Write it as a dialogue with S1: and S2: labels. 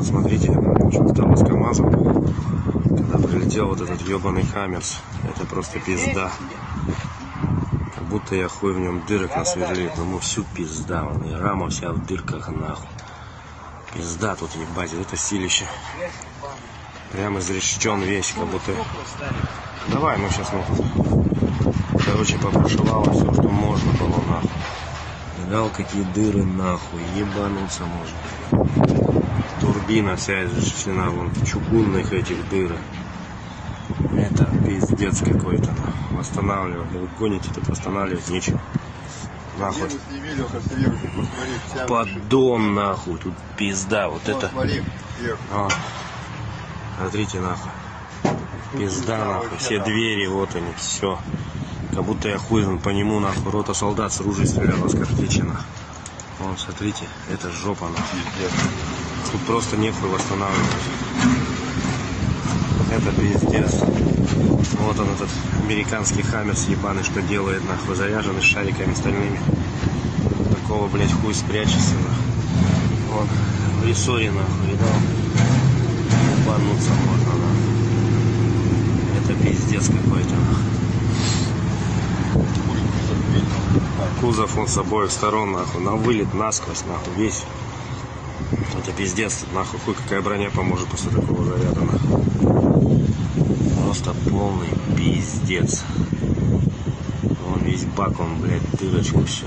S1: вот смотрите, что стало с КамАЗом. Когда прилетел вот этот ебаный Хаммерс. Это просто пизда. Как будто я хуй в нем дырок насверлил. Ну всю пизда. Вон, и рама вся в дырках нахуй. Пизда тут ебать. Это силище. Прям изрешечен весь, как будто... Давай, ну сейчас мы тут... Короче, попрошивало все, что можно было нахуй. Видал, какие дыры нахуй. Ебануться можно. Турбина вся изрешечена вон в чугунных этих дырах. Это пиздец какой-то. Восстанавливать. Вы гоните, тут восстанавливать нечего. Нахуй. Поддон нахуй. Тут пизда. Вот это.
S2: Смотри.
S1: А. Смотрите нахуй. Пизда нахуй. Все двери, вот они, все. Как будто я хуй по нему нахуй. Рота солдат с ружей стреляла с картечи нахуй. Вон, смотрите, это жопа нахуй. Тут просто нехуй восстанавливать. Это пиздец. Вот он этот американский хаммерс ебаный, что делает нахуй, заряженный шариками стальными. Такого, блядь, хуй спрячешься нахуй. Вон, в рессоре нахуй, видал? Ебануться можно нахуй. Это пиздец какой-то нахуй. Кузов он с обоих сторон нахуй, на вылет насквозь нахуй, весь. Это пиздец, нахуй, хуй какая броня поможет после такого заряда нахуй. Просто полный пиздец. Вон весь бак, он, блядь, дырочку все.